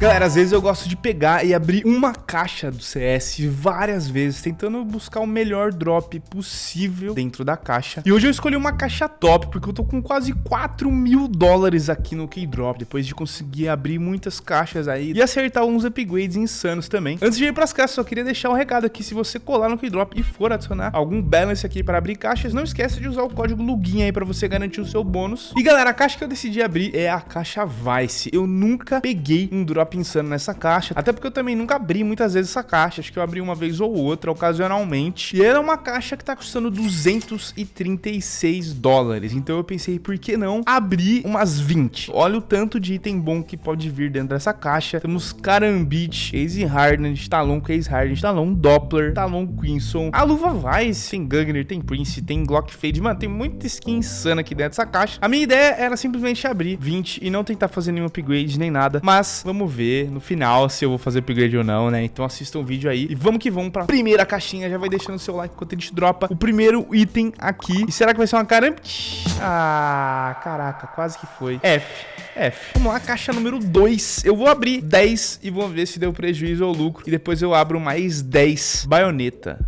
Galera, às vezes eu gosto de pegar e abrir uma caixa do CS várias vezes, tentando buscar o melhor drop possível dentro da caixa. E hoje eu escolhi uma caixa top, porque eu tô com quase 4 mil dólares aqui no Keydrop, depois de conseguir abrir muitas caixas aí e acertar uns upgrades insanos também. Antes de ir pras caixas, só queria deixar um recado aqui, se você colar no Keydrop e for adicionar algum balance aqui para abrir caixas, não esqueça de usar o código LUGIN aí para você garantir o seu bônus. E galera, a caixa que eu decidi abrir é a caixa Vice. Eu nunca peguei um drop pensando nessa caixa, até porque eu também nunca abri muitas vezes essa caixa, acho que eu abri uma vez ou outra, ocasionalmente, e era uma caixa que tá custando 236 dólares, então eu pensei, por que não abrir umas 20? Olha o tanto de item bom que pode vir dentro dessa caixa, temos Karambit, Case Hardened, Talon Case Hardened, Talon Doppler, Talon Quinson, a luva Vice, tem Gugner, tem Prince, tem Glock Fade, mano, tem muita skin insana aqui dentro dessa caixa. A minha ideia era simplesmente abrir 20 e não tentar fazer nenhum upgrade nem nada, mas vamos ver no final se eu vou fazer upgrade ou não, né? Então assista o vídeo aí e vamos que vamos pra primeira caixinha. Já vai deixando o seu like enquanto a gente dropa o primeiro item aqui. E será que vai ser uma caramba? Ah, caraca, quase que foi. F. F. Vamos lá, caixa número 2. Eu vou abrir 10 e vou ver se deu prejuízo ou lucro. E depois eu abro mais 10. Baioneta.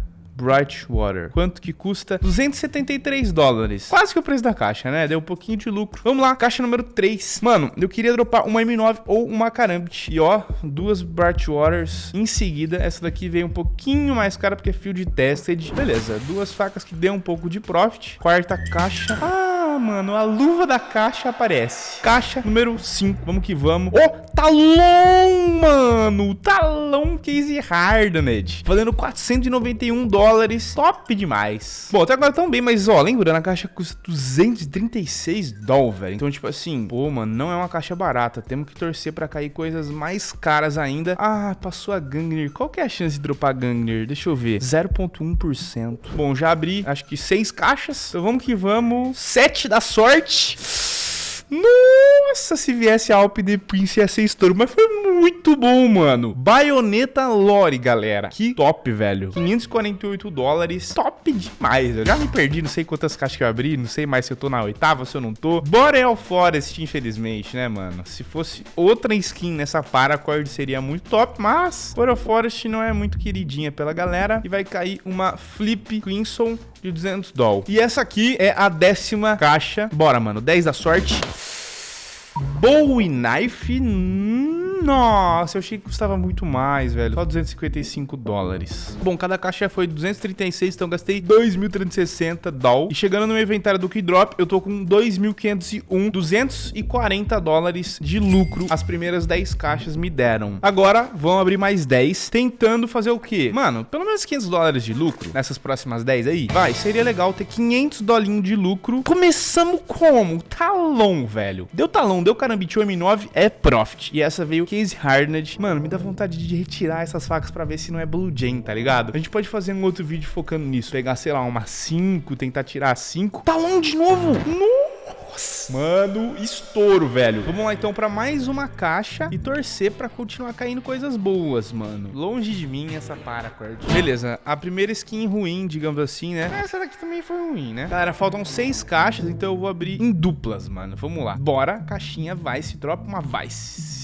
Brightwater. Quanto que custa? 273 dólares. Quase que o preço da caixa, né? Deu um pouquinho de lucro. Vamos lá, caixa número 3. Mano, eu queria dropar uma M9 ou uma Karambit. E ó, duas Brightwaters em seguida. Essa daqui veio um pouquinho mais cara porque é field tested. Beleza, duas facas que deu um pouco de profit. Quarta caixa. Ah, mano, a luva da caixa aparece. Caixa número 5, vamos que vamos. Ô, oh, talão, mano, talão case hardened. Valendo 491 dólares, top demais. Bom, até agora tão bem, mas ó, lembrando, a caixa custa 236 dólares. Então, tipo assim, pô, mano, não é uma caixa barata. Temos que torcer pra cair coisas mais caras ainda. Ah, passou a Gangner. Qual que é a chance de dropar Gangner? Deixa eu ver. 0.1%. Bom, já abri, acho que seis caixas. Então vamos que vamos. Sete da sorte. Nossa, se viesse Alp de Prince ia ser estouro. Mas foi muito bom, mano. Baioneta Lore, galera. Que top, velho. 548 dólares. Top demais. Eu já me perdi, não sei quantas caixas que eu abri. Não sei mais se eu tô na oitava, se eu não tô. Boreal Forest, infelizmente, né, mano? Se fosse outra skin nessa Paracord, seria muito top. Mas Boreal Forest não é muito queridinha pela galera. E vai cair uma Flip Crimson de 200 doll. E essa aqui é a décima caixa. Bora, mano. 10 da sorte. Bowie Knife. Nossa, eu achei que custava muito mais, velho. Só 255 dólares. Bom, cada caixa foi 236, então gastei 2.360 doll. E chegando no meu inventário do Keydrop, eu tô com 2.501, 240 dólares de lucro. As primeiras 10 caixas me deram. Agora, vão abrir mais 10, tentando fazer o quê? Mano, pelo menos 500 dólares de lucro nessas próximas 10 aí. Vai, seria legal ter 500 dolinhos de lucro. Começamos como? Talão, velho. Deu talão, deu carambite, o M9 é profit. E essa veio Case Hardened. Mano, me dá vontade de retirar essas facas pra ver se não é Blue Jane, tá ligado? A gente pode fazer um outro vídeo focando nisso. Pegar, sei lá, uma 5, tentar tirar 5. Tá long de novo! Nossa! Mano, estouro, velho. Vamos lá, então, pra mais uma caixa e torcer pra continuar caindo coisas boas, mano. Longe de mim essa paracord. Beleza, a primeira skin ruim, digamos assim, né? Essa daqui também foi ruim, né? Galera, faltam seis caixas, então eu vou abrir em duplas, mano. Vamos lá. Bora, caixinha Vice, dropa uma Vice.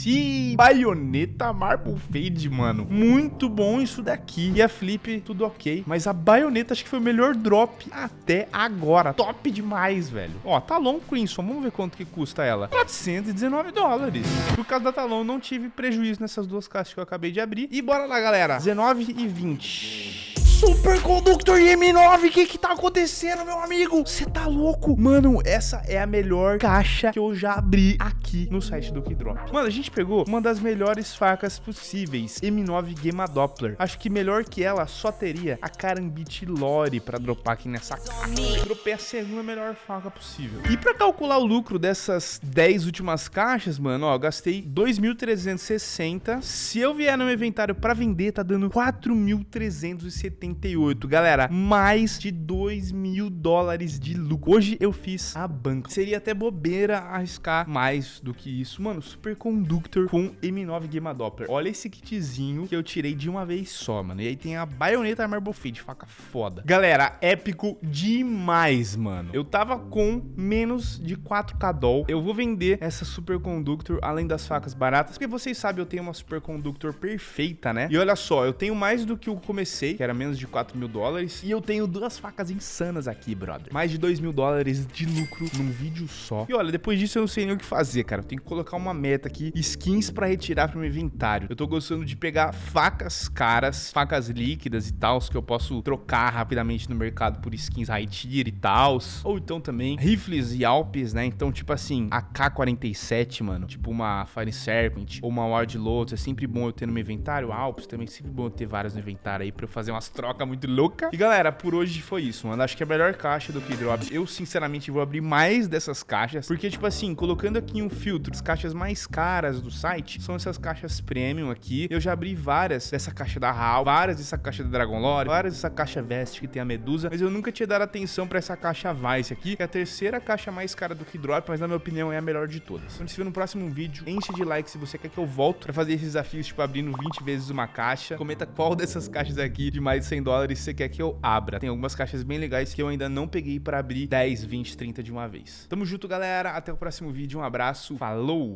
Baioneta Marble Fade, mano. Muito bom isso daqui. E a Flip, tudo ok. Mas a baioneta acho que foi o melhor drop até agora. Top demais, velho. Ó, Talon Crimson. Vamos ver quanto que custa ela. 419 dólares. Por causa da Talon, não tive prejuízo nessas duas caixas que eu acabei de abrir. E bora lá, galera. 19 e 20. Superconductor M9, o que que tá acontecendo, meu amigo? Você tá louco? Mano, essa é a melhor caixa que eu já abri aqui no site do Keydrop. Mano, a gente pegou uma das melhores facas possíveis, M9 Gema Doppler. Acho que melhor que ela só teria a Karambit Lore pra dropar aqui nessa caixa. Dropei a segunda melhor faca possível. E pra calcular o lucro dessas 10 últimas caixas, mano, ó, gastei 2.360. Se eu vier no meu inventário pra vender, tá dando 4.370 78. Galera, mais de 2 mil dólares de lucro. Hoje eu fiz a banca. Seria até bobeira arriscar mais do que isso. Mano, Superconductor com M9 Gamma Doppler. Olha esse kitzinho que eu tirei de uma vez só, mano. E aí tem a baioneta Marble Fade, faca foda. Galera, épico demais, mano. Eu tava com menos de 4k doll. Eu vou vender essa Superconductor, além das facas baratas, porque vocês sabem, eu tenho uma Superconductor perfeita, né? E olha só, eu tenho mais do que eu comecei, que era menos de 4 mil dólares, e eu tenho duas facas insanas aqui, brother. Mais de 2 mil dólares de lucro num vídeo só. E olha, depois disso eu não sei nem o que fazer, cara. Eu tenho que colocar uma meta aqui, skins pra retirar pro meu inventário. Eu tô gostando de pegar facas caras, facas líquidas e tal, que eu posso trocar rapidamente no mercado por skins high tier e tal. Ou então também rifles e alpes, né? Então, tipo assim, a K-47, mano, tipo uma Fire Serpent ou uma Ward Lotus, é sempre bom eu ter no meu inventário. Alpes também é sempre bom eu ter vários no inventário aí pra eu fazer umas trocas muito loucas. E galera, por hoje foi isso, mano. Acho que é a melhor caixa do Keydrop. Eu, sinceramente, vou abrir mais dessas caixas, porque, tipo assim, colocando aqui um filtro, as caixas mais caras do site são essas caixas premium aqui. Eu já abri várias dessa caixa da HAL, várias dessa caixa da Dragon Lore, várias dessa caixa Vest que tem a Medusa, mas eu nunca tinha dado atenção pra essa caixa Vice aqui, que é a terceira caixa mais cara do Keydrop, mas na minha opinião é a melhor de todas. Então, se vê no próximo vídeo, enche de like se você quer que eu volte pra fazer esses desafios, tipo, abrindo 20 vezes uma caixa. Comenta qual dessas caixas aqui de mais de 100 dólares você quer que eu abra. Tem algumas caixas bem legais que eu ainda não peguei pra abrir 10, 20, 30 de uma vez. Tamo junto, galera. Até o próximo vídeo. Um abraço. Falou!